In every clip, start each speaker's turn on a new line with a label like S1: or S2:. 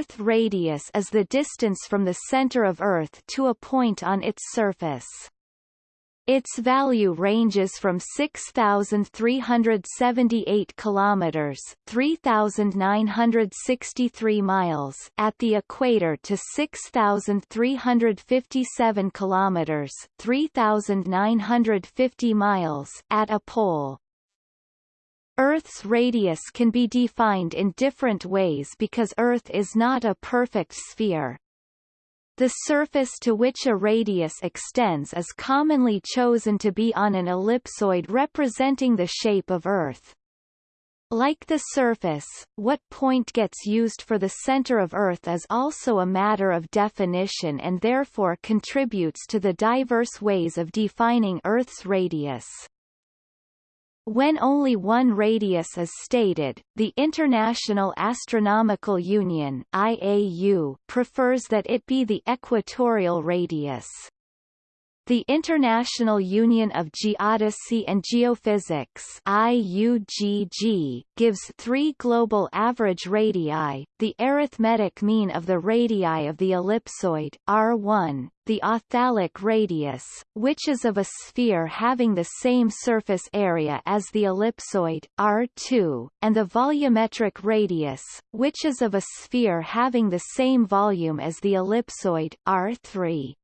S1: Earth radius is the distance from the center of Earth to a point on its surface. Its value ranges from 6378 kilometers, 3963 miles at the equator to 6357 kilometers, 3950 miles at a pole. Earth's radius can be defined in different ways because Earth is not a perfect sphere. The surface to which a radius extends is commonly chosen to be on an ellipsoid representing the shape of Earth. Like the surface, what point gets used for the center of Earth is also a matter of definition and therefore contributes to the diverse ways of defining Earth's radius. When only one radius is stated, the International Astronomical Union IAU prefers that it be the equatorial radius. The International Union of Geodesy and Geophysics IUGG, gives three global average radii, the arithmetic mean of the radii of the ellipsoid R1, the authalic radius, which is of a sphere having the same surface area as the ellipsoid R2, and the volumetric radius, which is of a sphere having the same volume as the ellipsoid R3.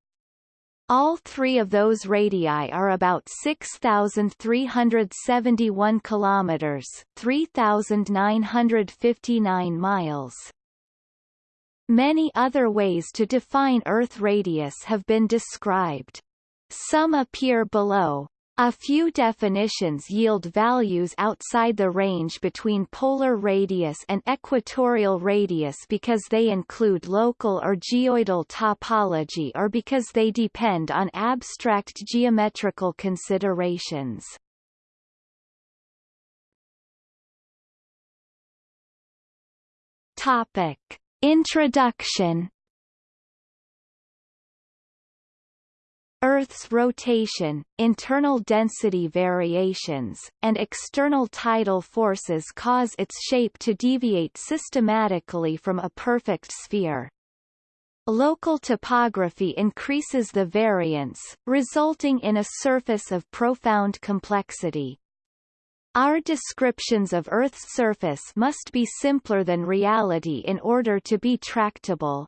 S1: All three of those radii are about 6,371 kilometers, 3,959 miles. Many other ways to define Earth radius have been described. Some appear below, a few definitions yield values outside the range between polar radius and equatorial radius because they include local or geoidal topology or because they depend on abstract geometrical considerations. Topic. Introduction Earth's rotation, internal density variations, and external tidal forces cause its shape to deviate systematically from a perfect sphere. Local topography increases the variance, resulting in a surface of profound complexity. Our descriptions of Earth's surface must be simpler than reality in order to be tractable.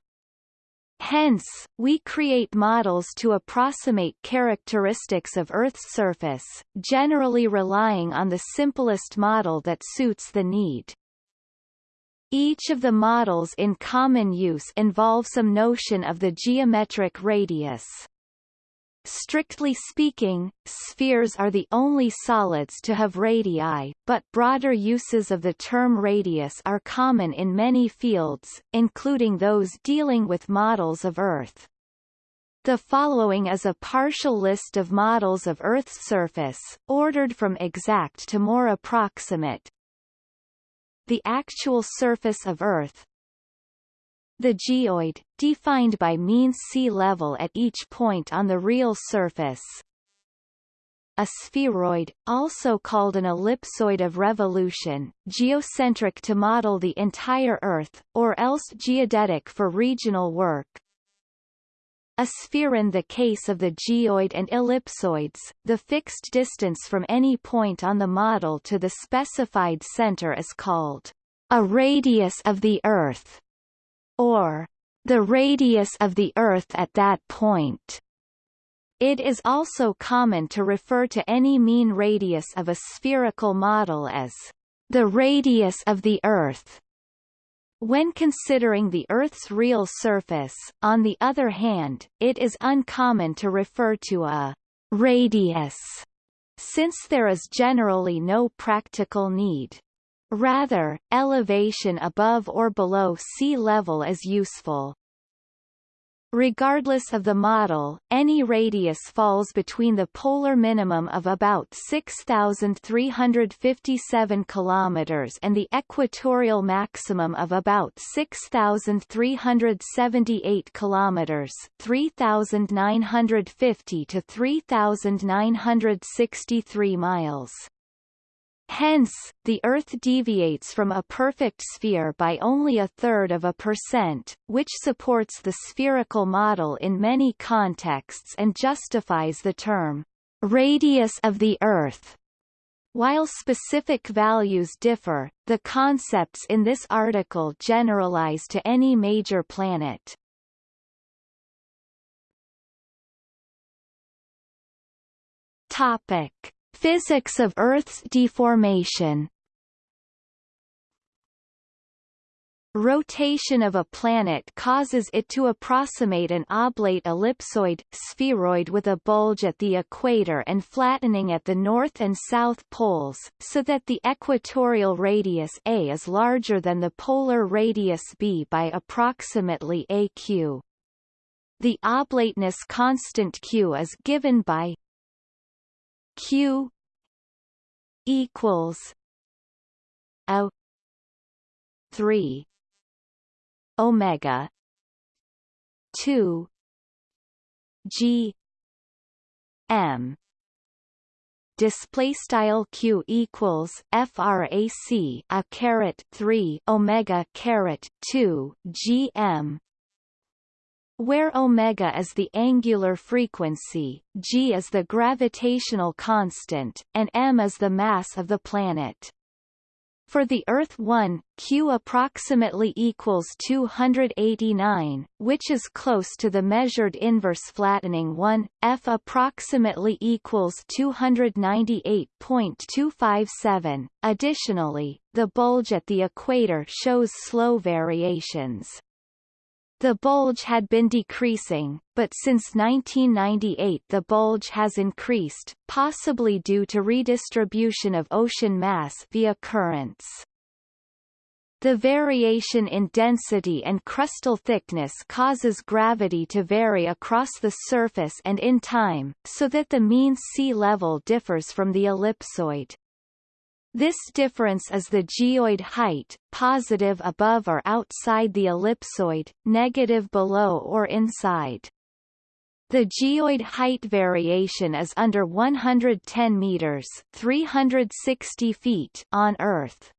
S1: Hence, we create models to approximate characteristics of Earth's surface, generally relying on the simplest model that suits the need. Each of the models in common use involve some notion of the geometric radius. Strictly speaking, spheres are the only solids to have radii, but broader uses of the term radius are common in many fields, including those dealing with models of Earth. The following is a partial list of models of Earth's surface, ordered from exact to more approximate. The actual surface of Earth, the geoid, defined by mean sea level at each point on the real surface. A spheroid, also called an ellipsoid of revolution, geocentric to model the entire Earth, or else geodetic for regional work. A sphere in the case of the geoid and ellipsoids, the fixed distance from any point on the model to the specified center is called a radius of the Earth or the radius of the Earth at that point. It is also common to refer to any mean radius of a spherical model as the radius of the Earth. When considering the Earth's real surface, on the other hand, it is uncommon to refer to a radius, since there is generally no practical need. Rather, elevation above or below sea level is useful. Regardless of the model, any radius falls between the polar minimum of about 6,357 km and the equatorial maximum of about 6,378 km 3,950 to 3,963 miles. Hence, the Earth deviates from a perfect sphere by only a third of a percent, which supports the spherical model in many contexts and justifies the term, radius of the Earth. While specific values differ, the concepts in this article generalize to any major planet. Topic. Physics of Earth's deformation Rotation of a planet causes it to approximate an oblate ellipsoid, spheroid with a bulge at the equator and flattening at the north and south poles, so that the equatorial radius a is larger than the polar radius b by approximately aq. The oblateness constant q is given by q equals a 3 omega 2 g m. Display style q equals frac a caret 3 omega caret 2 gm where omega is the angular frequency, g is the gravitational constant, and m is the mass of the planet. For the Earth 1, Q approximately equals 289, which is close to the measured inverse flattening 1, F approximately equals 298.257. Additionally, the bulge at the equator shows slow variations. The bulge had been decreasing, but since 1998 the bulge has increased, possibly due to redistribution of ocean mass via currents. The variation in density and crustal thickness causes gravity to vary across the surface and in time, so that the mean sea level differs from the ellipsoid. This difference is the geoid height, positive above or outside the ellipsoid, negative below or inside. The geoid height variation is under 110 meters 360 feet on Earth.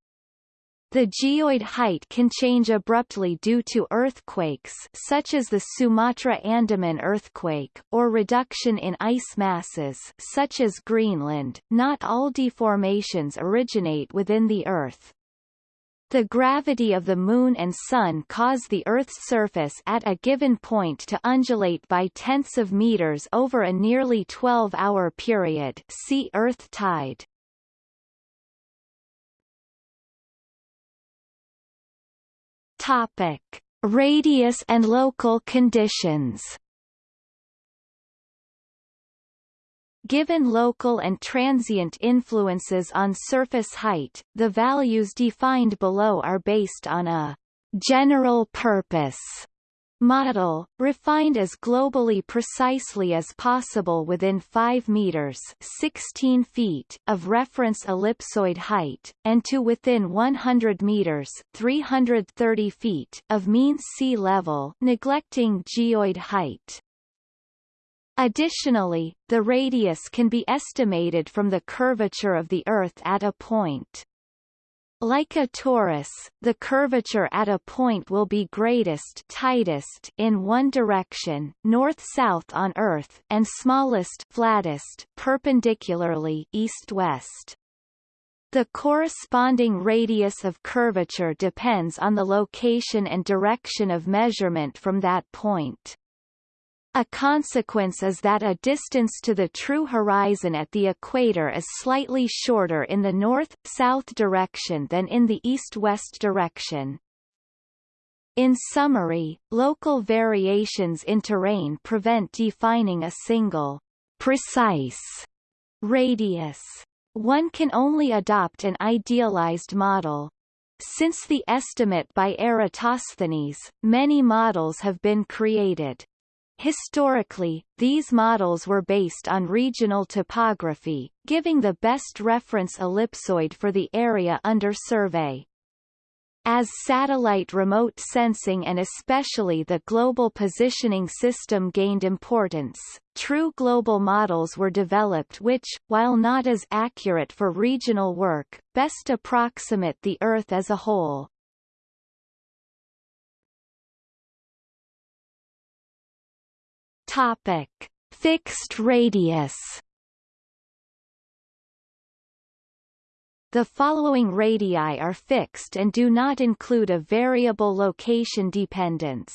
S1: The geoid height can change abruptly due to earthquakes such as the Sumatra Andaman earthquake, or reduction in ice masses such as Greenland. Not all deformations originate within the Earth. The gravity of the Moon and Sun cause the Earth's surface at a given point to undulate by tenths of meters over a nearly 12-hour period see Earth tide. Topic: Radius and local conditions. Given local and transient influences on surface height, the values defined below are based on a general purpose model, refined as globally precisely as possible within 5 meters 16 feet of reference ellipsoid height, and to within 100 meters 330 feet of mean sea level neglecting geoid height. Additionally, the radius can be estimated from the curvature of the Earth at a point. Like a torus, the curvature at a point will be greatest tightest in one direction north-south on Earth and smallest flattest perpendicularly east-west. The corresponding radius of curvature depends on the location and direction of measurement from that point. A consequence is that a distance to the true horizon at the equator is slightly shorter in the north-south direction than in the east-west direction. In summary, local variations in terrain prevent defining a single, precise radius. One can only adopt an idealized model. Since the estimate by Eratosthenes, many models have been created. Historically, these models were based on regional topography, giving the best reference ellipsoid for the area under survey. As satellite remote sensing and especially the Global Positioning System gained importance, true global models were developed which, while not as accurate for regional work, best approximate the Earth as a whole. Topic. Fixed radius The following radii are fixed and do not include a variable location dependence.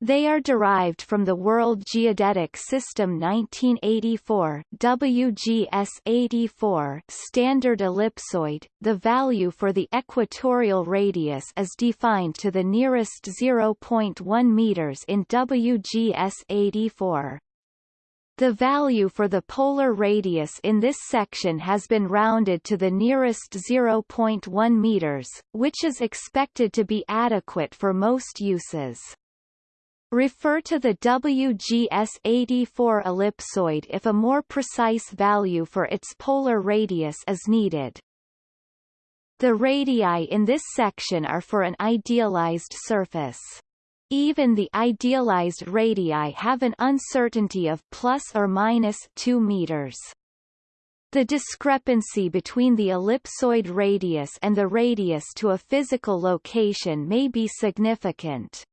S1: They are derived from the World Geodetic System 1984 WGS 84 standard ellipsoid. The value for the equatorial radius is defined to the nearest 0.1 meters in WGS 84. The value for the polar radius in this section has been rounded to the nearest 0.1 meters, which is expected to be adequate for most uses. Refer to the WGS-84 ellipsoid if a more precise value for its polar radius is needed. The radii in this section are for an idealized surface. Even the idealized radii have an uncertainty of plus or minus 2 meters. The discrepancy between the ellipsoid radius and the radius to a physical location may be significant.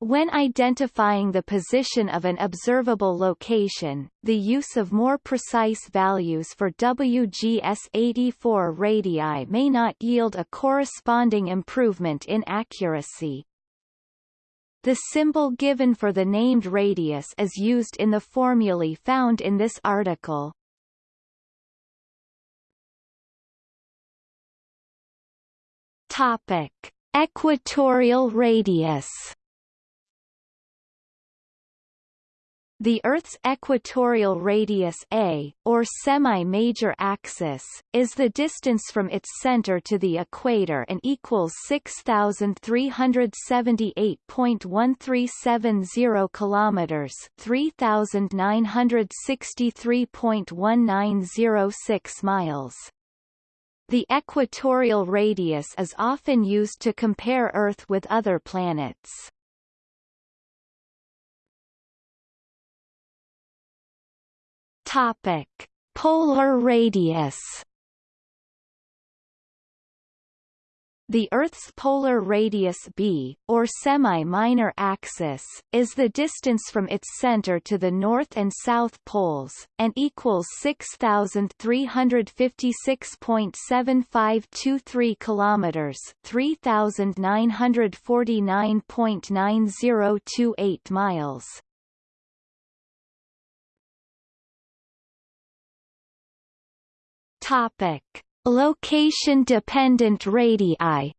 S1: When identifying the position of an observable location, the use of more precise values for WGS-84 radii may not yield a corresponding improvement in accuracy. The symbol given for the named radius is used in the formulae found in this article. Topic: Equatorial radius The Earth's equatorial radius a, or semi-major axis, is the distance from its center to the equator and equals 6,378.1370 kilometers, 3,963.1906 miles. The equatorial radius is often used to compare Earth with other planets. Topic: Polar radius. The Earth's polar radius b, or semi-minor axis, is the distance from its center to the north and south poles, and equals 6,356.7523 kilometers, 3,949.9028 miles. Topic: Location-dependent radii.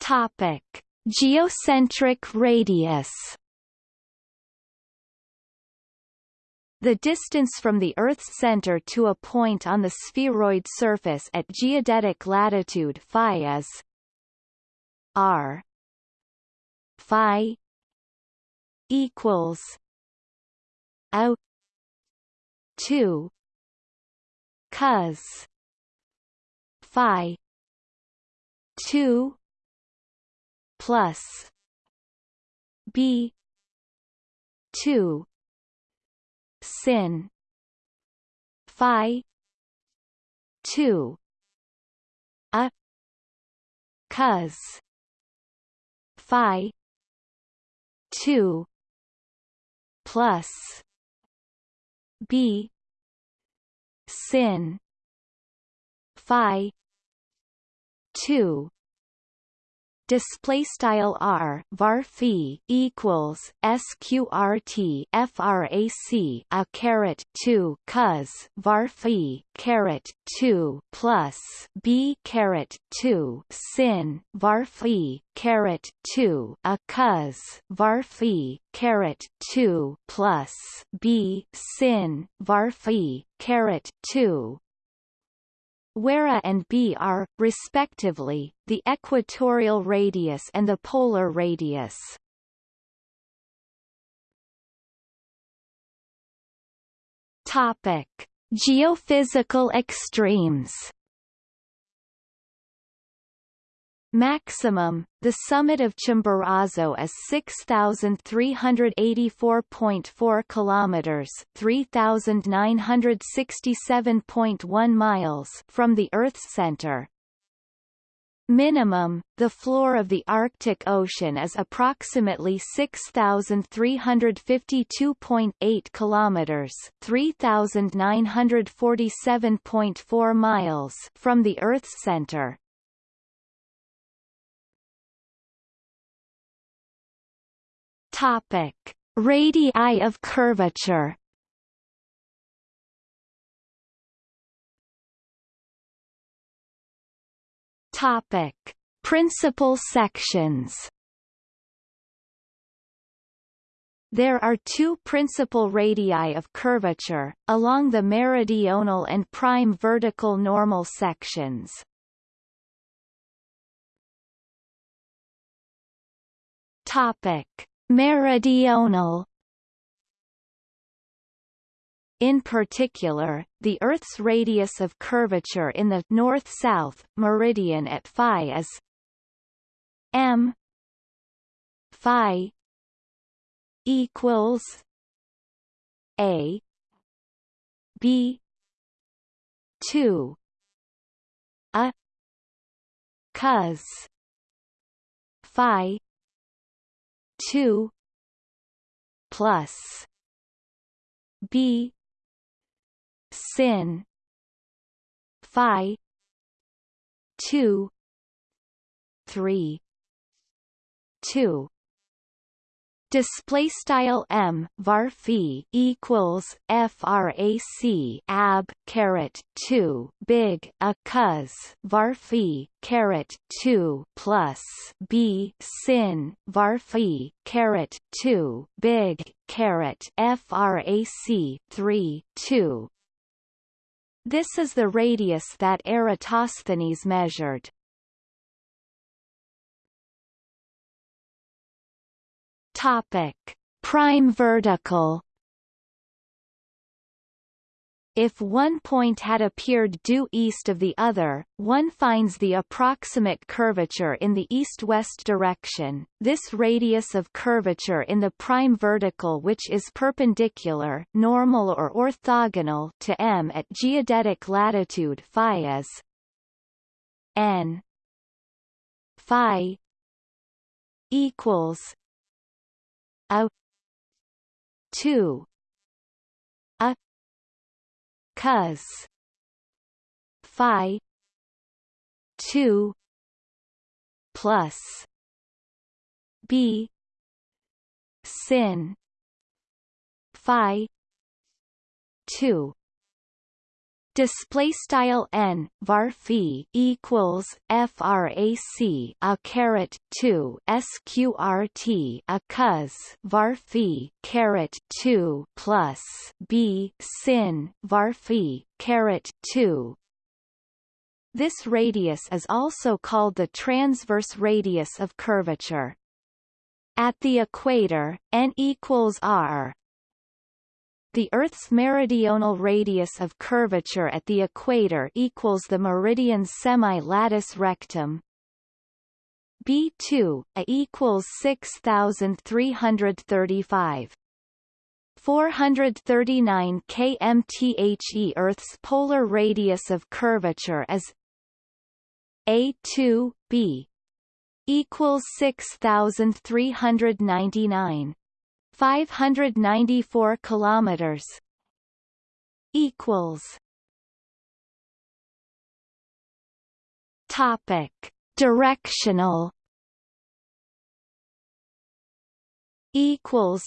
S1: Topic: Geocentric radius. The distance from the Earth's center to a point on the spheroid surface at geodetic latitude phi is r phi equals O two cos Phi two plus B two sin Phi two a cos Phi two plus b sin phi 2 display style r var phi equals sqrt frac a caret 2 cos var phi caret 2 plus b caret 2 sin var phi caret 2 a cos var phi caret 2 plus b sin var phi caret 2 where A and B are, respectively, the equatorial radius and the polar radius. Topic: Geophysical extremes. Maximum, the summit of Chimborazo is 6384.4 kilometers, 3967.1 miles from the Earth's center. Minimum, the floor of the Arctic Ocean is approximately 6352.8 kilometers, 3947.4 miles from the Earth's center. Topic: Radii of curvature. Topic: Principal sections. There are two principal radii of curvature, along the meridional and prime vertical normal sections. Topic: Meridional. In particular, the Earth's radius of curvature in the north-south meridian at phi is m phi equals a b 2 a cos phi 2 plus b sin phi 2 3 2 display style m var phi equals frac ab caret 2 big a cos var phi caret 2 plus b sin var phi caret 2 big caret frac 3 2 this is the radius that Eratosthenes measured. Topic: Prime vertical. If one point had appeared due east of the other, one finds the approximate curvature in the east-west direction. This radius of curvature in the prime vertical which is perpendicular, normal or orthogonal to M at geodetic latitude phi is n phi equals a 2 a cos phi 2 plus b sin phi 2 display style n var phi equals frac a caret 2 sqrt a cos var phi caret 2 plus b sin var phi caret 2 this radius is also called the transverse radius of curvature. At the equator n equals r the Earth's meridional radius of curvature at the equator equals the meridian semi-latus rectum. B2 a equals 6335 439 kmthe Earth's polar radius of curvature is A2 B equals 6399 594 kilometers equals topic directional equals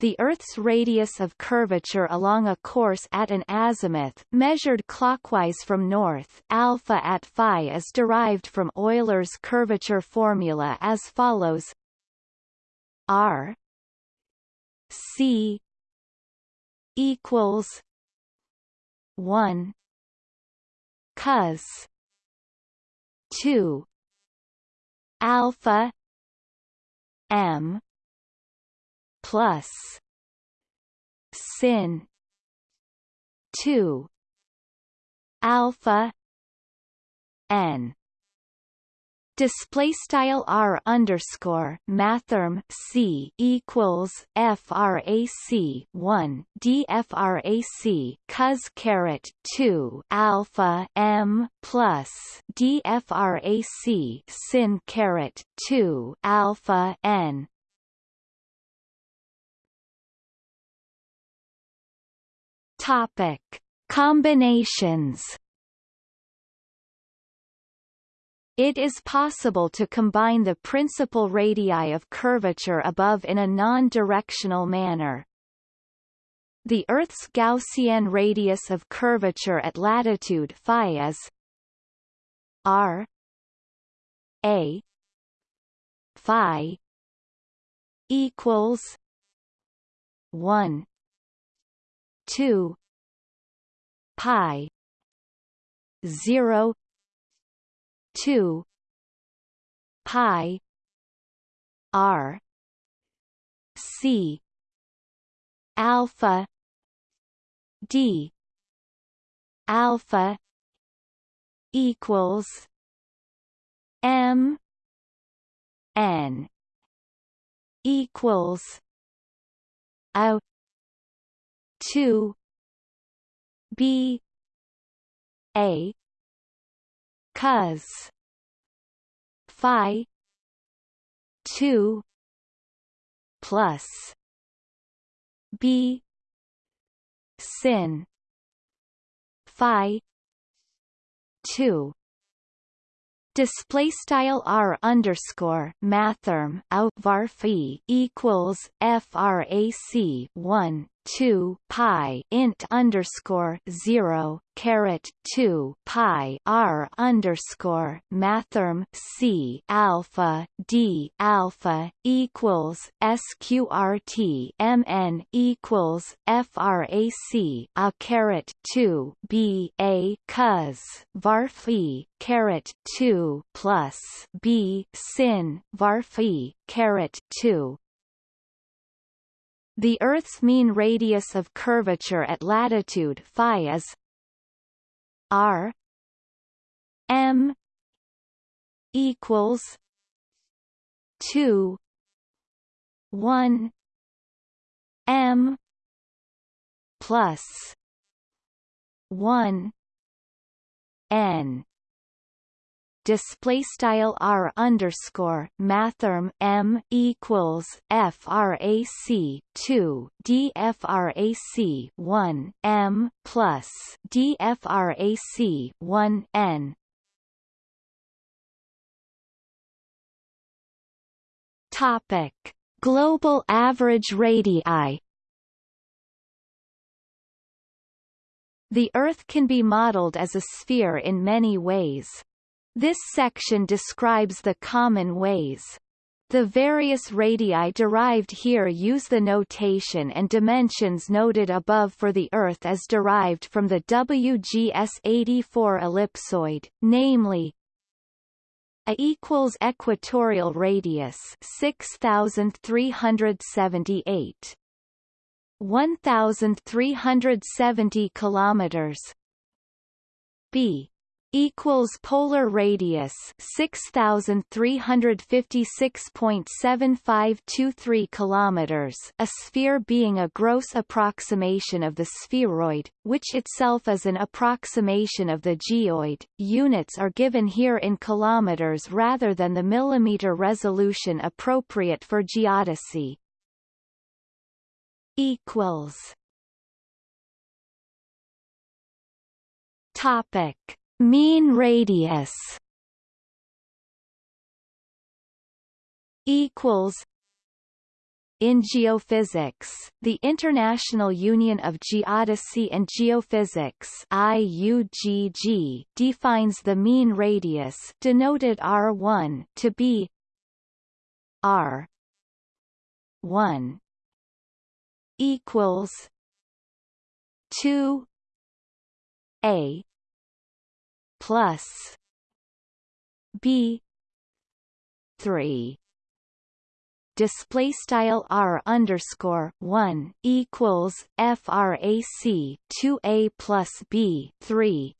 S1: the Earth's radius of curvature along a course at an azimuth measured clockwise from north alpha at phi is derived from Euler's curvature formula as follows R C equals one cos two alpha M plus sin two alpha n display style r underscore mathrm c equals frac 1 dfrac cos caret 2 alpha m plus dfrac sin caret 2 alpha n. Topic. Combinations It is possible to combine the principal radii of curvature above in a non-directional manner. The Earth's Gaussian radius of curvature at latitude phi is r a phi equals 1 2 pi 0 two pi R C alpha D alpha equals M N equals a two B A cos phi. 2 plus. b. sin. phi. 2 display style r underscore mathrm out var equals frac 1 2 pi int underscore 0 caret 2 pi r underscore mathrm c alpha d alpha equals sqrt mn equals frac a caret 2 b a cos var caret 2 plus b sin var caret 2 the Earth's mean radius of curvature at latitude phi is r m equals 2 1 m plus 1 n display style r underscore mathrm m equals frac 2 dfrac 1 m plus dfrac 1 n topic global average radii The Earth can be modeled as a sphere in many ways. This section describes the common ways. The various radii derived here use the notation and dimensions noted above for the Earth as derived from the WGS-84 ellipsoid, namely a equals equatorial radius 6378 1370 kilometers b equals polar radius 6356.7523 kilometers a sphere being a gross approximation of the spheroid which itself is an approximation of the geoid. Units are given here in kilometers rather than the millimeter resolution appropriate for geodesy. Equals. Topic Mean radius equals in geophysics, the International Union of Geodesy and Geophysics IUGG defines the mean radius denoted R1 to be R 1 equals 2 A plus B three. Display style r underscore one equals frac 2a plus b 3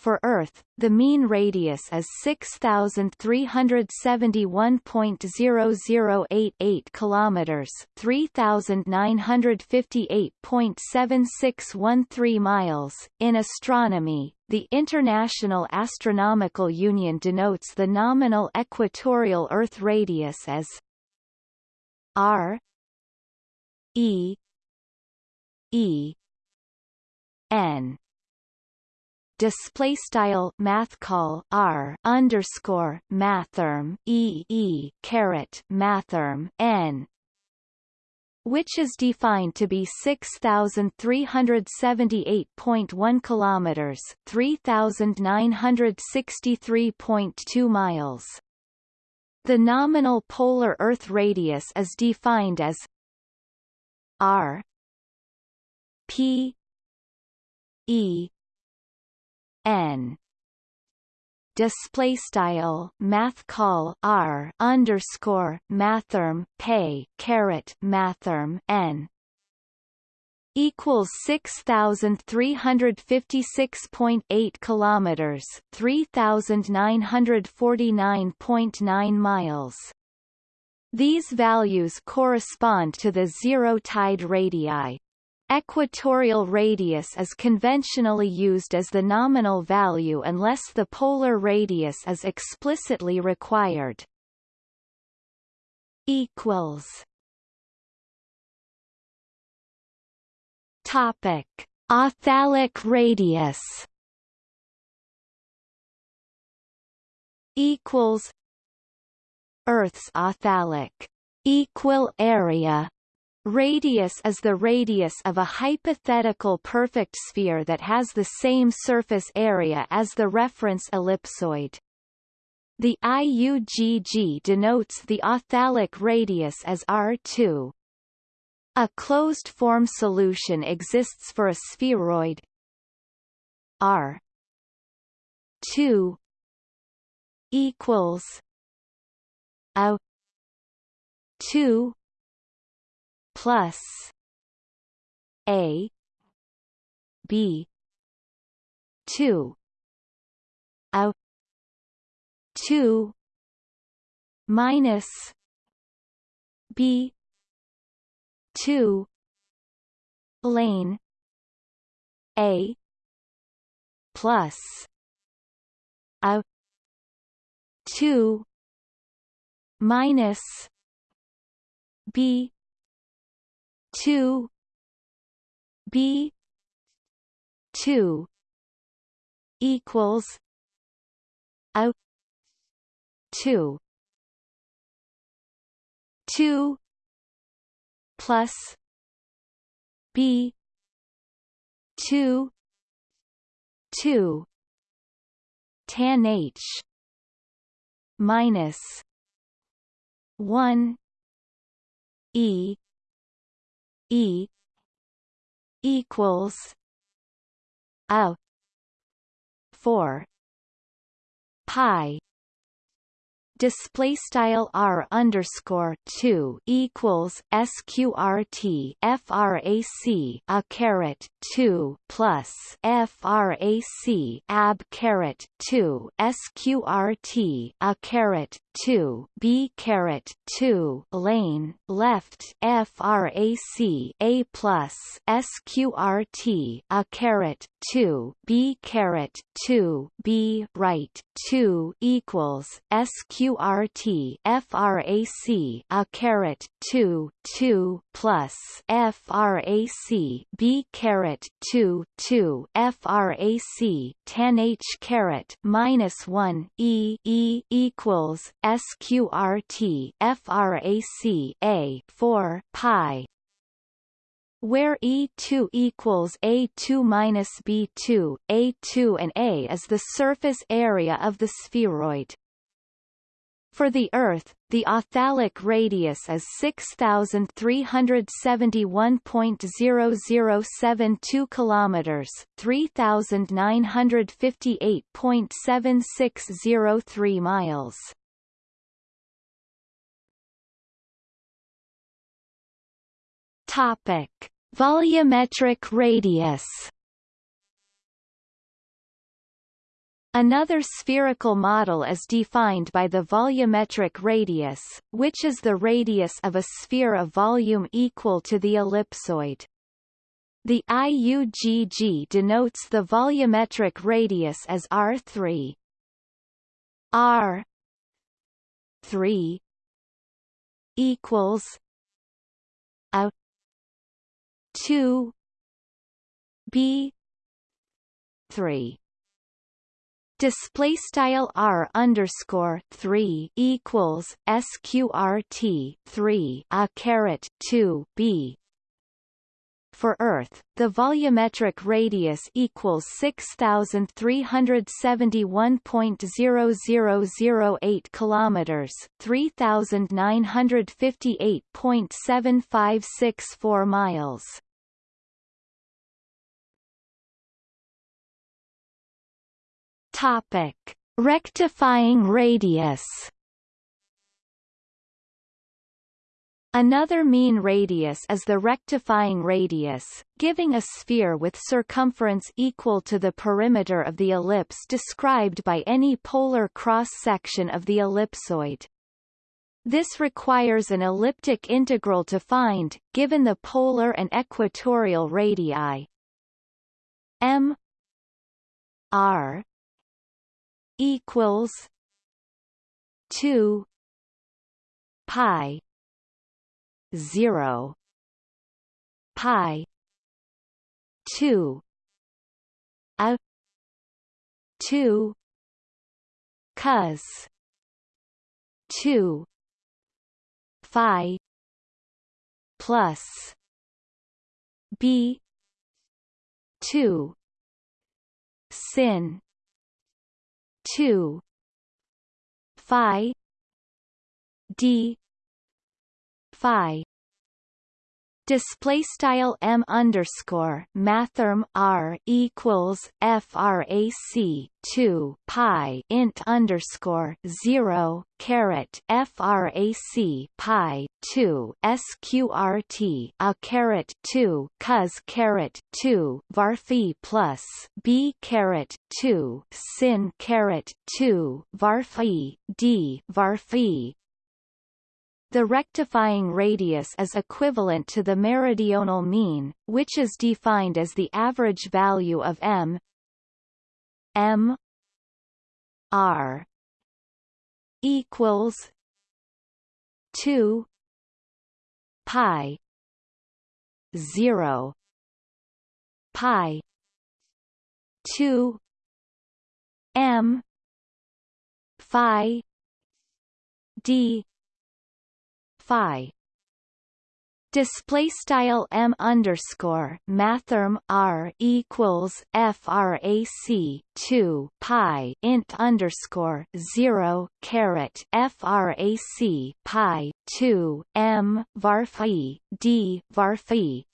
S1: for Earth, the mean radius is 6,371.0088 kilometers, 3,958.7613 miles. In astronomy, the International Astronomical Union denotes the nominal equatorial Earth radius as r e e n display style math call r underscore mathrm e e caret mathrm n which is defined to be 6378.1 kilometers 3963.2 miles. The nominal polar earth radius is defined as r p e n. Display style math call r underscore mathrm pay caret mathrm n. Equals 6356.8 kilometers 3949.9 miles. These values correspond to the zero tide radii Equatorial radius is conventionally used as the nominal value unless the polar radius is explicitly required. Equals. Topic: Authalic radius. Equals. Earth's authalic equal area Radius is the radius of a hypothetical perfect sphere that has the same surface area as the reference ellipsoid. The IUGG denotes the authalic radius as R2. A closed-form solution exists for a spheroid R 2 equals a 2 plus A B two a two minus B two lane A plus a two minus B two. B. two. equals a. two. two. plus B. two. two. tan H. minus one E E equals a four. Pi. Display style r underscore two equals sqrt frac a caret two plus frac ab caret two sqrt a caret two b caret two lane left frac a plus sqrt a caret two b caret two b right two equals sq QRT frac a caret 2 2 plus frac b caret 2 2 frac tan h caret minus 1 e e equals sqrt frac a 4 pi where E2 equals A2 minus B2, A2 and A is the surface area of the spheroid. For the Earth, the authalic radius is 6,371.0072 kilometers, 3,958.7603 miles. Topic: Volumetric radius. Another spherical model is defined by the volumetric radius, which is the radius of a sphere of volume equal to the ellipsoid. The IUGG denotes the volumetric radius as R3. R 3 equals a 2 b 3 display style r underscore three equals sqrt three a caret two b. For Earth, the volumetric radius equals 6,371.0008 kilometers, 3,958.7564 miles. Topic: Rectifying radius. Another mean radius is the rectifying radius, giving a sphere with circumference equal to the perimeter of the ellipse described by any polar cross-section of the ellipsoid. This requires an elliptic integral to find, given the polar and equatorial radii m r equals two pi zero pi two a two cos two phi plus b two sin 2 phi d phi display style m underscore mathrm r equals frac 2 pi int underscore 0 caret frac pi 2 sqrt a caret 2 cos caret 2 varphi plus b caret 2 sin caret 2 varphi d varphi the rectifying radius is equivalent to the meridional mean, which is defined as the average value of m m r equals 2 pi 0 pi 2 m phi d phi display style m underscore mathrm r equals frac 2 pi int underscore 0 caret frac pi 2 m varphi d varphi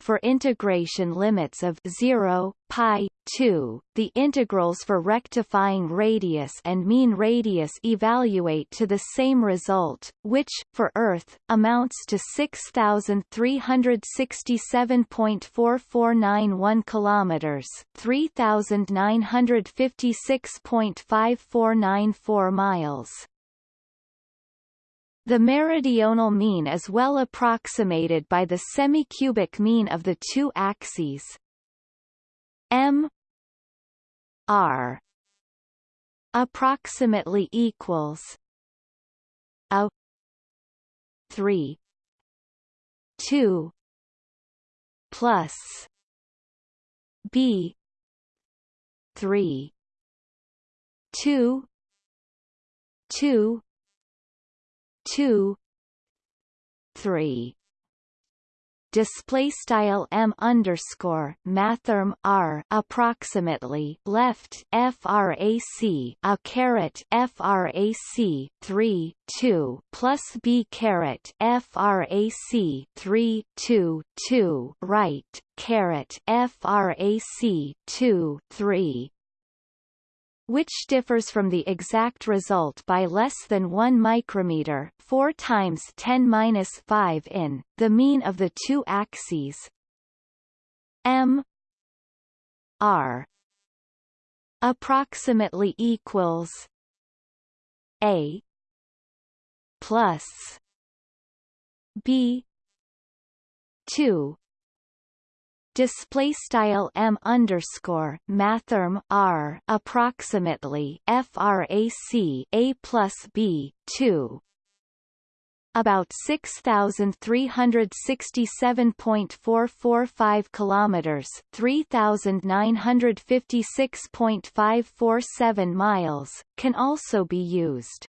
S1: for integration limits of 0, pi, 2, the integrals for rectifying radius and mean radius evaluate to the same result, which, for Earth, amounts to 6,367.4491 kilometers, 3,956.5494 miles. The meridional mean is well approximated by the semi-cubic mean of the two axes. M r approximately equals a 3 2 plus b 3 2 2 two three. Display style m underscore mathrm r approximately left frac a caret frac 3 2 plus b caret frac 3 2 2 right caret frac 2 3 which differs from the exact result by less than 1 micrometer 4 times 10^-5 in, the mean of the two axes. M r approximately equals a plus b 2 display style m underscore mathrm r approximately frac a plus b 2 about 6367.445 kilometers 3956.547 miles can also be used.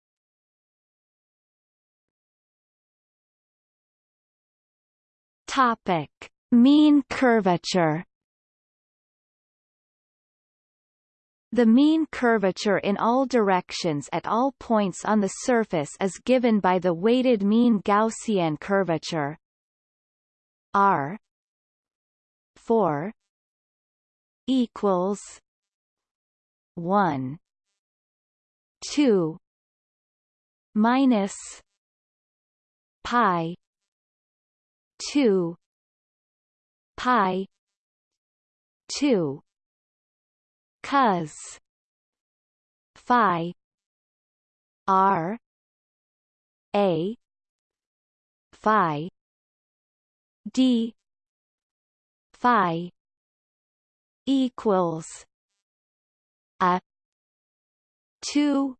S1: Topic Mean curvature. The mean curvature in all directions at all points on the surface is given by the weighted mean Gaussian curvature. R 4 equals 1 2 minus pi 2 pi. 2 cos. Phi. R. A. Phi. D. Phi. Equals. A. 2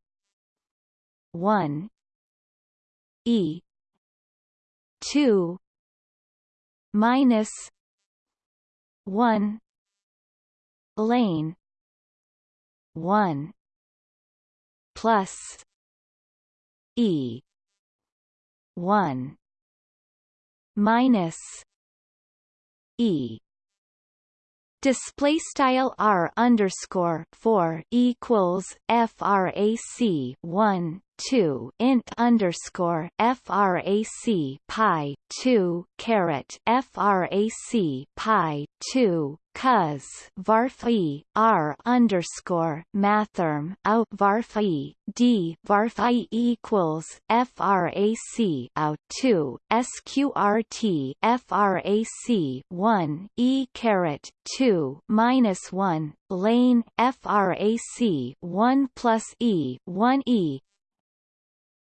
S1: 1 e. 2 minus one. Lane one. Plus. E. One. Minus. E. Display style r underscore four equals frac 1 two int underscore frac pi two caret frac pi two cos varphi r underscore mathrm out varphi d varphi equals frac out two sqrt frac one e caret two minus one lane frac one plus e one e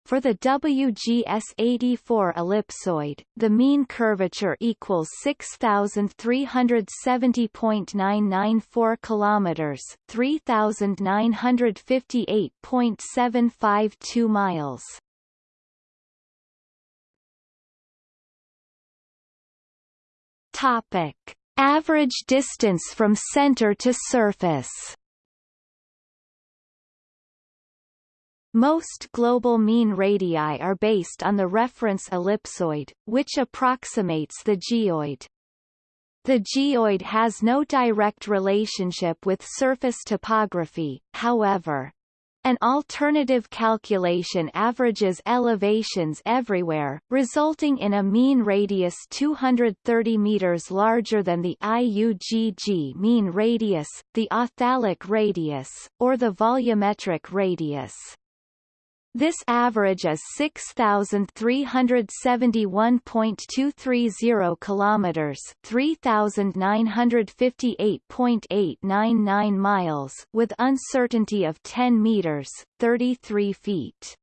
S1: for the WGS84 ellipsoid, the mean curvature equals 6370.994 kilometers, 3958.752 miles. Topic: Average distance from center to surface. Most global mean radii are based on the reference ellipsoid, which approximates the geoid. The geoid has no direct relationship with surface topography, however. An alternative calculation averages elevations everywhere, resulting in a mean radius 230 meters larger than the IUGG mean radius, the authalic radius, or the volumetric radius. This average is 6371.230 kilometers, 3958.899 miles, with uncertainty of 10 meters, 33 feet.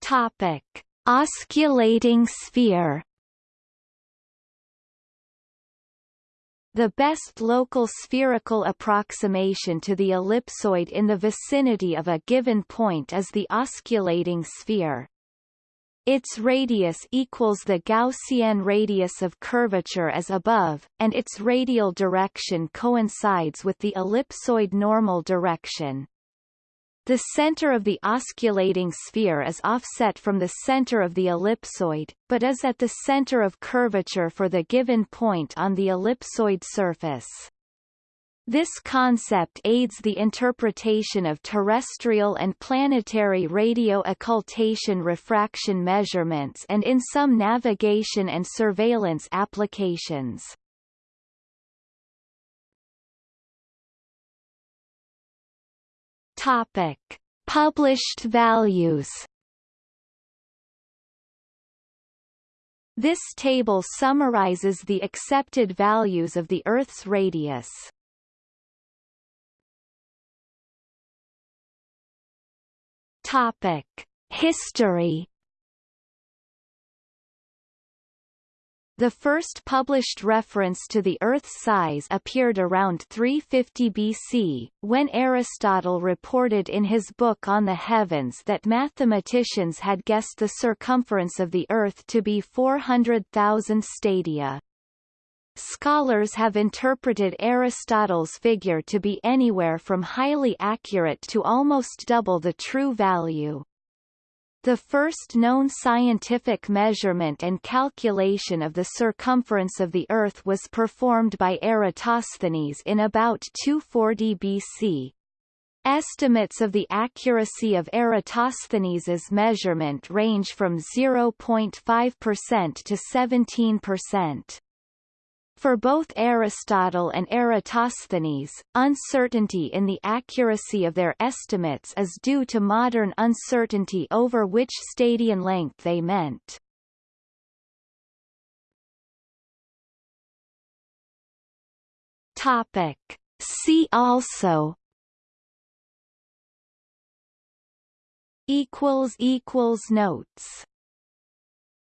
S1: Topic: Osculating sphere The best local spherical approximation to the ellipsoid in the vicinity of a given point is the osculating sphere. Its radius equals the Gaussian radius of curvature as above, and its radial direction coincides with the ellipsoid normal direction. The center of the osculating sphere is offset from the center of the ellipsoid, but is at the center of curvature for the given point on the ellipsoid surface. This concept aids the interpretation of terrestrial and planetary radio occultation refraction measurements and in some navigation and surveillance applications. Topic. Published values This table summarizes the accepted values of the Earth's radius. Topic: History The first published reference to the Earth's size appeared around 350 BC, when Aristotle reported in his book On the Heavens that mathematicians had guessed the circumference of the Earth to be 400,000 stadia. Scholars have interpreted Aristotle's figure to be anywhere from highly accurate to almost double the true value. The first known scientific measurement and calculation of the circumference of the Earth was performed by Eratosthenes in about 240 BC. Estimates of the accuracy of Eratosthenes's measurement range from 0.5% to 17%. For both Aristotle and Eratosthenes, uncertainty in the accuracy of their estimates is due to modern uncertainty over which stadion length they meant. Topic. See also equals equals notes